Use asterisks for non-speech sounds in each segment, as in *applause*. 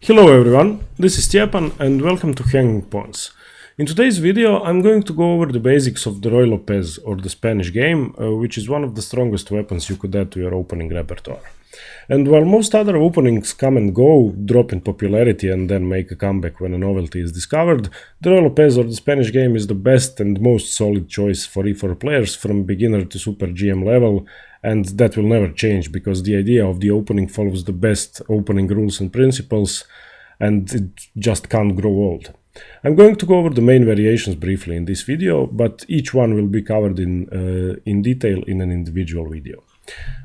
Hello everyone, this is Stjepan and welcome to Hanging Pawns. In today's video I'm going to go over the basics of the Ruy Lopez or the Spanish game, uh, which is one of the strongest weapons you could add to your opening repertoire. And while most other openings come and go, drop in popularity and then make a comeback when a novelty is discovered, the Ruy Lopez or the Spanish game is the best and most solid choice for E4 players from beginner to super GM level and that will never change because the idea of the opening follows the best opening rules and principles and it just can't grow old. I'm going to go over the main variations briefly in this video, but each one will be covered in, uh, in detail in an individual video.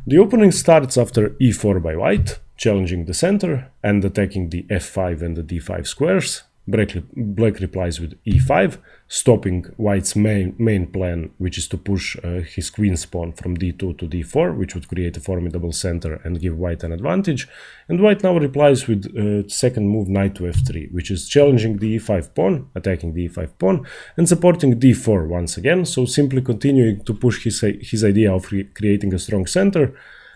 The opening starts after e4 by white, challenging the center and attacking the f5 and the d5 squares, Black, Black replies with e5, stopping White's main, main plan, which is to push uh, his queen's pawn from d2 to d4, which would create a formidable center and give White an advantage. And White now replies with uh, second move knight to f3, which is challenging the e5 pawn, attacking the e5 pawn, and supporting d4 once again, so simply continuing to push his, his idea of creating a strong center,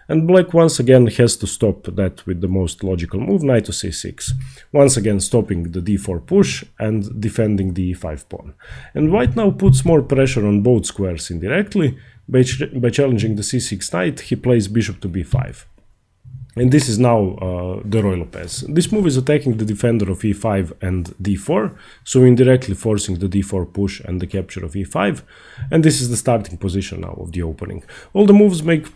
and black once again has to stop that with the most logical move, knight to c6. Once again stopping the d4 push and defending the e5 pawn. And white now puts more pressure on both squares indirectly. By, ch by challenging the c6 knight, he plays bishop to b5. And this is now uh, the Ruy Lopez. This move is attacking the defender of e5 and d4, so indirectly forcing the d4 push and the capture of e5. And this is the starting position now of the opening. All the moves make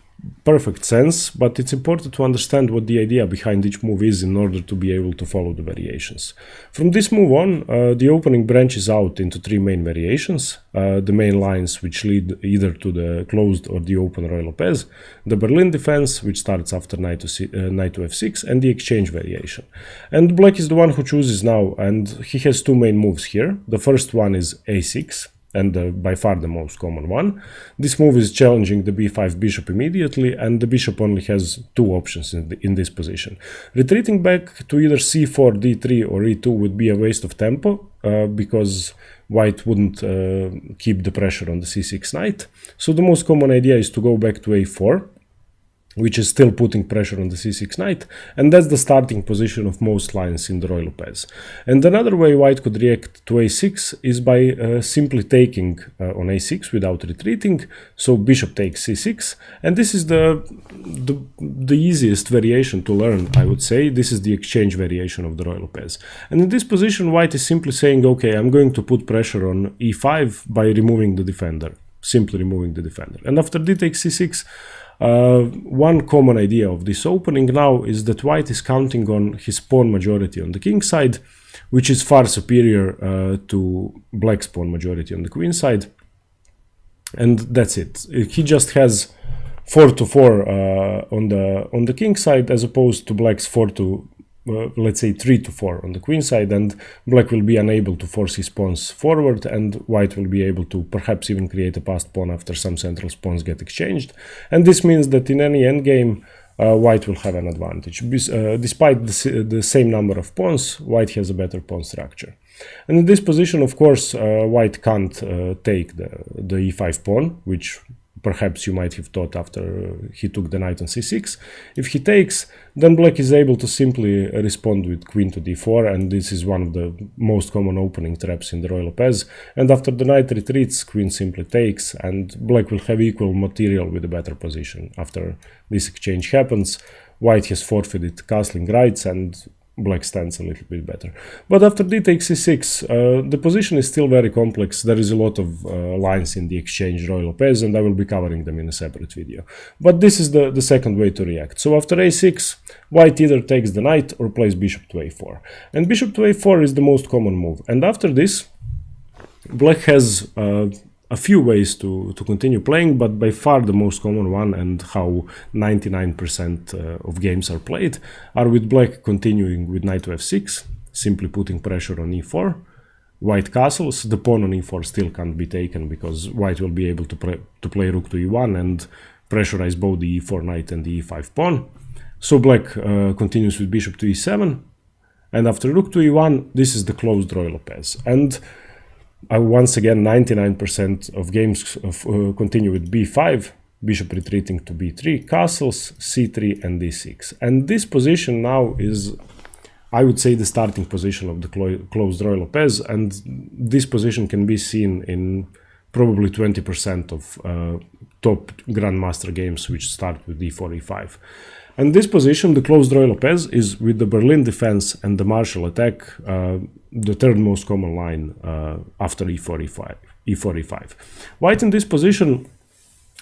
perfect sense, but it's important to understand what the idea behind each move is in order to be able to follow the variations. From this move on, uh, the opening branches out into three main variations, uh, the main lines which lead either to the closed or the open Ruy Lopez, the Berlin defense, which starts after knight to, C uh, knight to f6, and the exchange variation. And black is the one who chooses now, and he has two main moves here. The first one is a6, and uh, by far the most common one. This move is challenging the b5 bishop immediately and the bishop only has two options in, the, in this position. Retreating back to either c4, d3 or e2 would be a waste of tempo uh, because white wouldn't uh, keep the pressure on the c6 knight. So the most common idea is to go back to a4 which is still putting pressure on the c6 knight, and that's the starting position of most lines in the Ruy Lopez. And another way white could react to a6 is by uh, simply taking uh, on a6 without retreating, so bishop takes c6, and this is the, the, the easiest variation to learn, I would say. This is the exchange variation of the Ruy Lopez. And in this position, white is simply saying, okay, I'm going to put pressure on e5 by removing the defender, simply removing the defender. And after d takes c6, uh, one common idea of this opening now is that white is counting on his pawn majority on the king side, which is far superior uh, to black's pawn majority on the queen side. And that's it. He just has 4 to 4 uh, on the on the king side as opposed to black's 4 to uh, let's say 3 to 4 on the queen side and black will be unable to force his pawns forward and white will be able to perhaps even create a passed pawn after some central pawns get exchanged and this means that in any endgame uh, white will have an advantage. Uh, despite the, the, same number of pawns, white has a better pawn structure. And in this position, of course, uh, white can't uh, take the, the e5 pawn, which perhaps you might have thought after he took the knight on c6. If he takes, then black is able to simply respond with queen to d4, and this is one of the most common opening traps in the Ruy Lopez. And after the knight retreats, queen simply takes, and black will have equal material with a better position. After this exchange happens, white has forfeited castling rights, and black stands a little bit better. But after d takes c6, uh, the position is still very complex. There is a lot of uh, lines in the exchange Ruy Lopez, and I will be covering them in a separate video. But this is the, the second way to react. So after a6, white either takes the knight or plays bishop to a4. And bishop to a4 is the most common move. And after this, black has uh, a few ways to, to continue playing, but by far the most common one and how 99% uh, of games are played are with black continuing with knight to f6, simply putting pressure on e4, white castles, the pawn on e4 still can't be taken because white will be able to, to play rook to e1 and pressurize both the e4 knight and the e5 pawn. So black uh, continues with bishop to e7, and after rook to e1, this is the closed Ruy Lopez. And uh, once again, 99% of games uh, continue with b5, bishop retreating to b3, castles, c3 and d6. And this position now is I would say the starting position of the clo closed Ruy Lopez, and this position can be seen in probably 20% of uh, top Grandmaster games which start with d4, e5. And this position, the closed Ruy Lopez, is with the Berlin defense and the Marshall attack, uh, the third most common line uh, after e45, e5, e4, e5. White in this position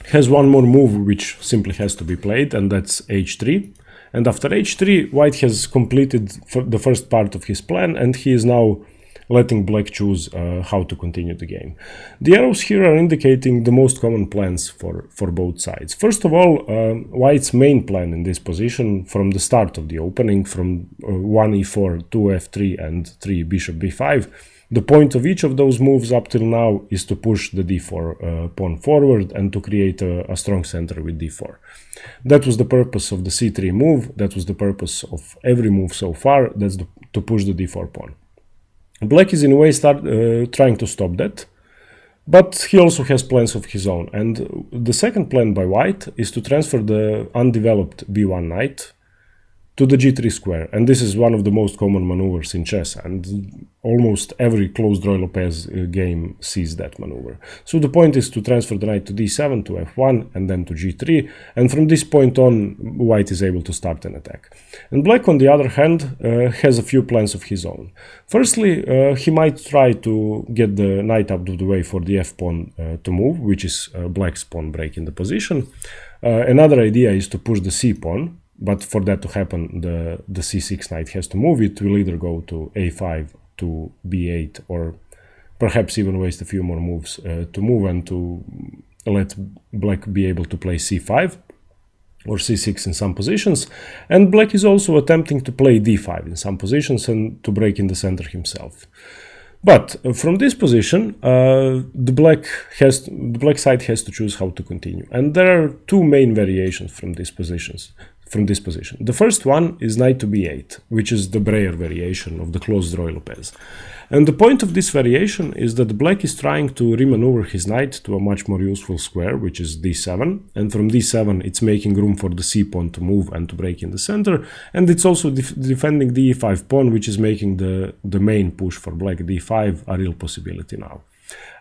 has one more move which simply has to be played, and that's h3. And after h3, white has completed the first part of his plan, and he is now letting black choose uh, how to continue the game. The arrows here are indicating the most common plans for, for both sides. First of all, uh, white's main plan in this position from the start of the opening, from uh, 1 e4, 2 f3 and 3 bishop b5, the point of each of those moves up till now is to push the d4 uh, pawn forward and to create a, a, strong center with d4. That was the purpose of the c3 move, that was the purpose of every move so far, that's the, to push the d4 pawn. Black is in a way start uh, trying to stop that, but he also has plans of his own. And the second plan by white is to transfer the undeveloped b1 knight to the g3 square. And this is one of the most common maneuvers in chess. And almost every closed Ruy Lopez uh, game sees that maneuver. So the point is to transfer the knight to d7, to f1, and then to g3. And from this point on, white is able to start an attack. And black, on the other hand, uh, has a few plans of his own. Firstly, uh, he might try to get the knight out of the way for the f-pawn uh, to move, which is uh, black's pawn break in the position. Uh, another idea is to push the c-pawn, but for that to happen, the, the c6 knight has to move. It will either go to a5 to b8 or perhaps even waste a few more moves uh, to move and to let black be able to play c5 or c6 in some positions. And black is also attempting to play d5 in some positions and to break in the center himself. But uh, from this position, uh, the black has the black side has to choose how to continue, and there are two main variations from these positions from this position. The first one is knight to b8, which is the Breyer variation of the closed Ruy Lopez. And the point of this variation is that black is trying to remaneuver his knight to a much more useful square, which is d7. And from d7, it's making room for the c-pawn to move and to break in the center. And it's also def defending the e5 pawn, which is making the, the main push for black d5 a real possibility now.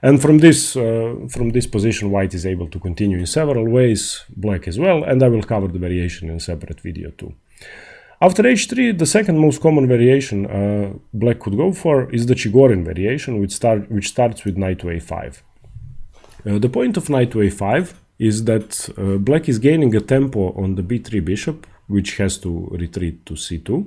And from this, uh, from this position, white is able to continue in several ways, black as well, and I will cover the variation in a separate video too. After h3, the second most common variation uh, black could go for is the Chigorin variation, which, start, which starts with knight to a5. Uh, the point of knight to a5 is that uh, black is gaining a tempo on the b3 bishop, which has to retreat to c2,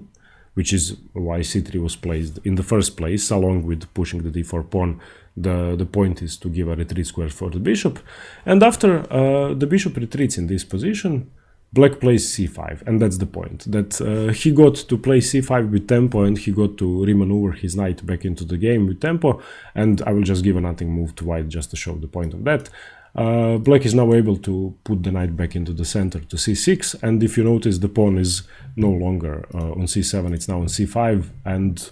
which is why c3 was placed in the first place, along with pushing the d4 pawn the, the point is to give a retreat square for the bishop. And after uh, the bishop retreats in this position, black plays c5 and that's the point that uh, he got to play c5 with tempo and he got to remaneuver his knight back into the game with tempo. And i will just give a nothing move to white just to show the point of that. Uh, black is now able to put the knight back into the center to c6 and if you notice the pawn is no longer uh, on c7 it's now on c5 and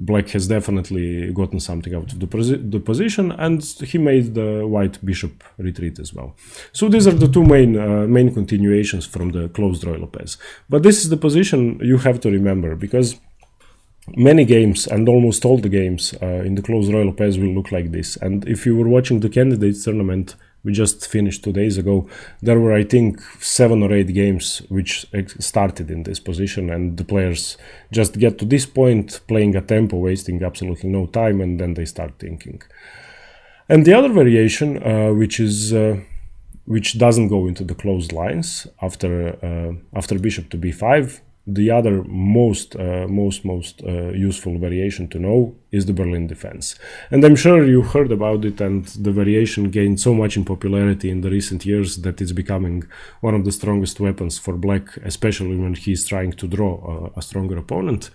black has definitely gotten something out of the, posi the, position and he made the white bishop retreat as well. So these are the two main uh, main continuations from the closed Ruy Lopez. But this is the position you have to remember because many games and almost all the games uh, in the closed Ruy Lopez will look like this. And if you were watching the candidates tournament we just finished two days ago, there were, I think, seven or eight games which started in this position, and the players just get to this point playing a tempo, wasting absolutely no time, and then they start thinking. And the other variation, uh, which is uh, which doesn't go into the closed lines after uh, after bishop to b5, the other most uh, most most uh, useful variation to know is the Berlin defense. And I'm sure you heard about it and the variation gained so much in popularity in the recent years that it's becoming one of the strongest weapons for black especially when he's trying to draw a, a stronger opponent.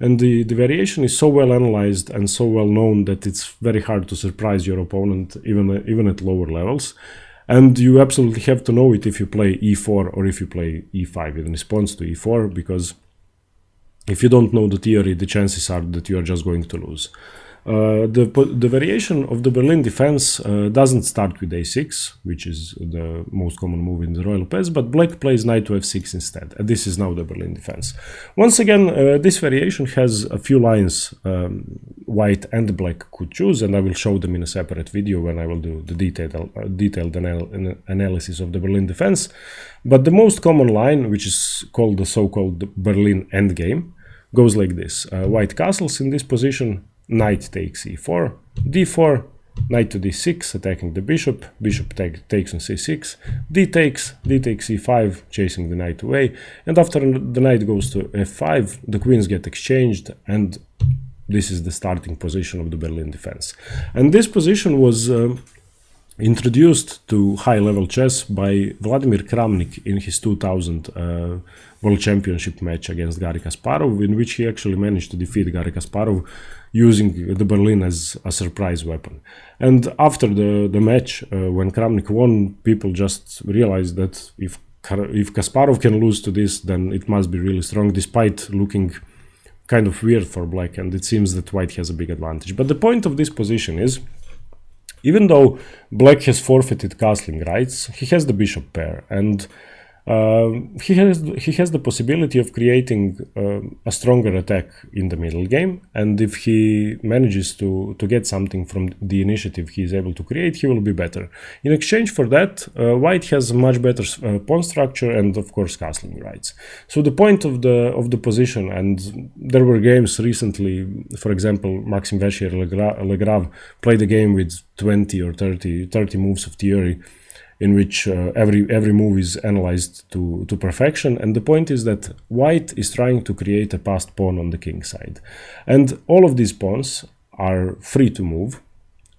And the, the variation is so well analyzed and so well known that it's very hard to surprise your opponent even even at lower levels and you absolutely have to know it if you play e4 or if you play e5 in response to e4, because if you don't know the theory, the chances are that you are just going to lose. Uh, the, the variation of the Berlin defense uh, doesn't start with a6, which is the most common move in the Ruy Lopez, but black plays knight to f6 instead, and this is now the Berlin defense. Once again, uh, this variation has a few lines um, white and black could choose, and I will show them in a separate video when I will do the detailed, uh, detailed anal analysis of the Berlin defense. But the most common line, which is called the so-called Berlin endgame, goes like this. Uh, white castles in this position, knight takes e4, d4, knight to d6, attacking the bishop, bishop take, takes on c6, d takes, d takes e5, chasing the knight away, and after the knight goes to f5, the queens get exchanged, and this is the starting position of the Berlin defense. And this position was uh, introduced to high-level chess by Vladimir Kramnik in his 2000 uh, World Championship match against Garry Kasparov, in which he actually managed to defeat Garry Kasparov using the Berlin as a surprise weapon. And after the, the match, uh, when Kramnik won, people just realized that if if Kasparov can lose to this, then it must be really strong, despite looking kind of weird for black, and it seems that white has a big advantage. But the point of this position is, even though black has forfeited castling rights, he has the bishop pair, and he has he has the possibility of creating uh, a stronger attack in the middle game, and if he manages to to get something from the initiative he is able to create, he will be better. In exchange for that, uh, White has much better uh, pawn structure and of course castling rights. So the point of the of the position, and there were games recently, for example, Maxime Vachier-Lagrave played a game with 20 or 30 30 moves of theory in which uh, every every move is analyzed to to perfection. And the point is that white is trying to create a passed pawn on the king side. And all of these pawns are free to move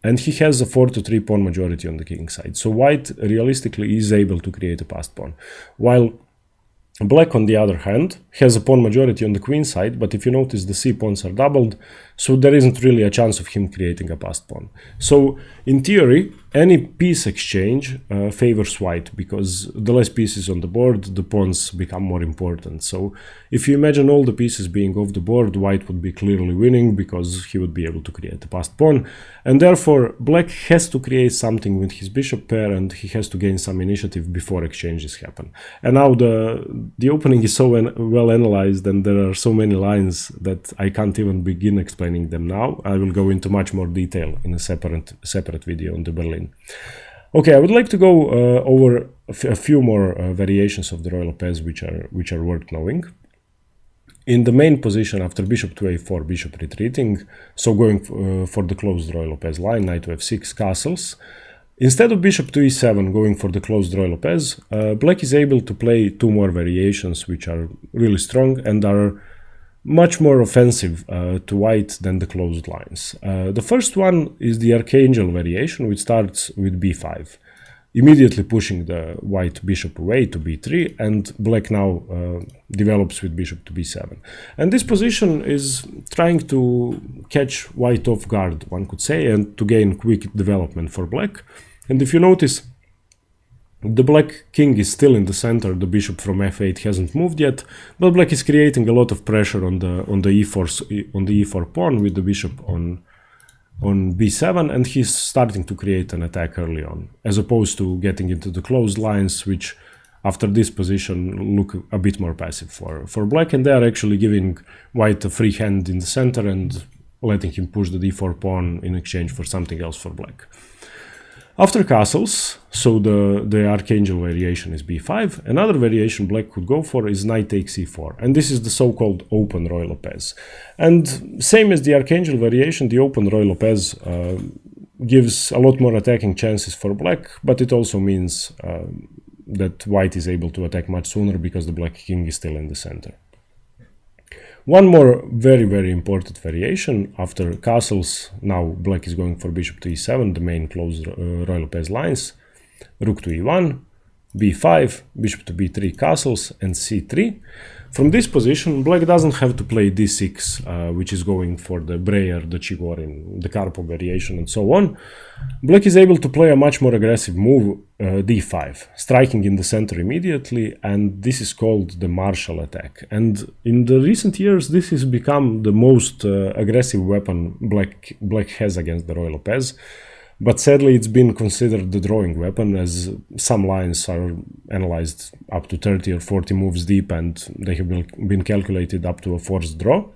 and he has a 4 to 3 pawn majority on the king side. So white realistically is able to create a passed pawn. While Black, on the other hand, has a pawn majority on the queen side, but if you notice the c pawns are doubled, so there isn't really a chance of him creating a passed pawn. So, in theory, any piece exchange uh, favors white, because the less pieces on the board, the pawns become more important. So, if you imagine all the pieces being off the board, white would be clearly winning, because he would be able to create a passed pawn. And therefore, black has to create something with his bishop pair, and he has to gain some initiative before exchanges happen. And now the the opening is so well analyzed and there are so many lines that I can't even begin explaining them now. I will go into much more detail in a separate separate video on the Berlin. Okay, I would like to go uh, over a, few more uh, variations of the Ruy Lopez which are which are worth knowing. In the main position after bishop to a4, bishop retreating, so going uh, for the closed Ruy Lopez line, knight to f6, castles, Instead of bishop to e7 going for the closed Ruy Lopez, uh, black is able to play two more variations which are really strong and are much more offensive uh, to white than the closed lines. Uh, the first one is the Archangel variation which starts with b5, immediately pushing the white bishop away to b3 and black now uh, develops with bishop to b7. And this position is trying to catch white off guard, one could say, and to gain quick development for black. And if you notice, the black king is still in the center, the bishop from f8 hasn't moved yet, but black is creating a lot of pressure on the on the e4 on the e4 pawn with the bishop on on b7 and he's starting to create an attack early on, as opposed to getting into the closed lines which after this position look a bit more passive for, for black and they are actually giving white a free hand in the center and letting him push the d4 pawn in exchange for something else for black. After castles, so the, the archangel variation is b5, another variation black could go for is knight takes e4, and this is the so-called open Ruy Lopez. And same as the archangel variation, the open Ruy Lopez uh, gives a lot more attacking chances for black, but it also means uh, that white is able to attack much sooner because the black king is still in the center. One more very, very important variation after castles, now black is going for bishop to e7, the main closed uh, Ruy Lopez lines, rook to e1, b5, bishop to b3 castles, and c3. From this position, black doesn't have to play d6, uh, which is going for the Breyer, the Chigorin, the Karpov variation, and so on. Black is able to play a much more aggressive move, uh, d5, striking in the center immediately, and this is called the Marshall attack. And in the recent years, this has become the most uh, aggressive weapon black, black has against the Ruy Lopez. But sadly, it's been considered the drawing weapon as some lines are analyzed up to 30 or 40 moves deep and they have been calculated up to a forced draw.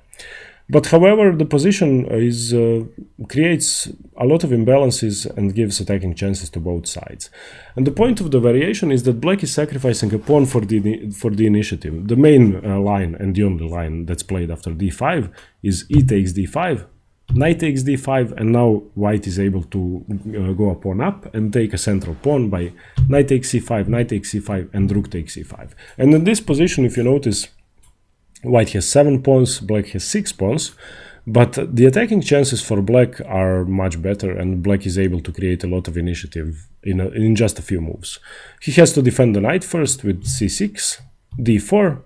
But however, the position is uh, creates a lot of imbalances and gives attacking chances to both sides. And the point of the variation is that black is sacrificing a pawn for the for the initiative. The main uh, line and the only line that's played after d5 is e takes d5, knight takes d5 and now white is able to uh, go a pawn up and take a central pawn by knight takes c5 knight takes c5 and rook takes c5 and in this position if you notice white has seven pawns black has six pawns but the attacking chances for black are much better and black is able to create a lot of initiative in, a, in just a few moves. He has to defend the knight first with c6 d4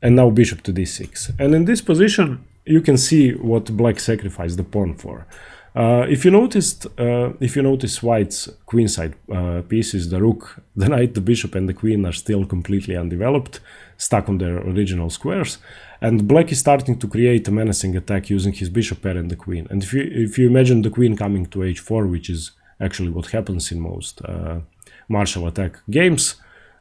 and now bishop to d6 and in this position you can see what black sacrificed the pawn for. Uh, if you noticed, uh, if you notice white's queenside uh, pieces, the rook, *laughs* the knight, the bishop, and the queen are still completely undeveloped, stuck on their original squares, and black is starting to create a menacing attack using his bishop pair and the queen. And if you if you imagine the queen coming to h4, which is actually what happens in most uh, Marshall attack games,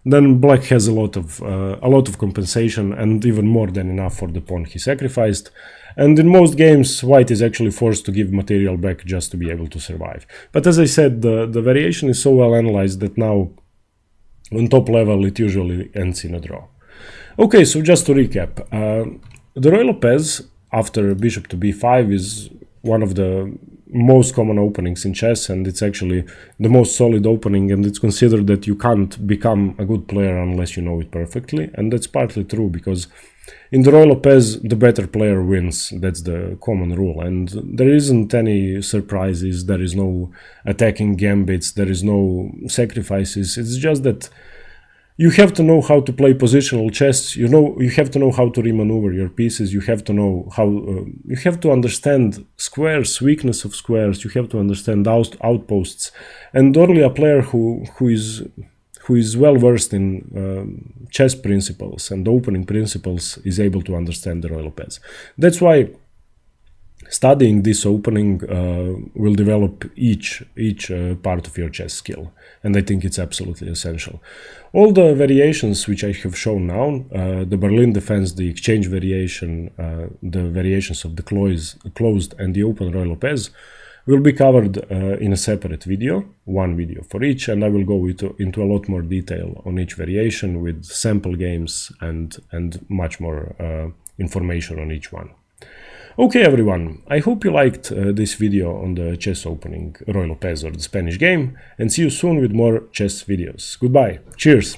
then black has a lot of uh, a lot of compensation and even more than enough for the pawn he sacrificed. And in most games white is actually forced to give material back just to be able to survive. But as i said the the variation is so well analyzed that now on top level it usually ends in a draw. Okay so just to recap uh, the Ruy Lopez after bishop to b5 is one of the most common openings in chess and it's actually the most solid opening and it's considered that you can't become a good player unless you know it perfectly and that's partly true because in the Ruy Lopez the better player wins. That's the common rule and there isn't any surprises there is no attacking gambits there is no sacrifices. It's just that you have to know how to play positional chess. You know you have to know how to remaneuver your pieces. You have to know how uh, you have to understand squares weakness of squares. You have to understand out, outposts. And only a player who who is who is well versed in um, chess principles and opening principles is able to understand the Ruy Lopez that's why studying this opening uh, will develop each each uh, part of your chess skill. And i think it's absolutely essential. All the variations which i have shown now uh, the berlin defense the exchange variation uh, the variations of the close, closed and the open Ruy Lopez will be covered uh, in a separate video one video for each. And i will go into, into a lot more detail on each variation with sample games and and much more uh, information on each one Okay everyone, I hope you liked uh, this video on the chess opening Ruy Lopez or the Spanish game and see you soon with more chess videos. Goodbye, cheers!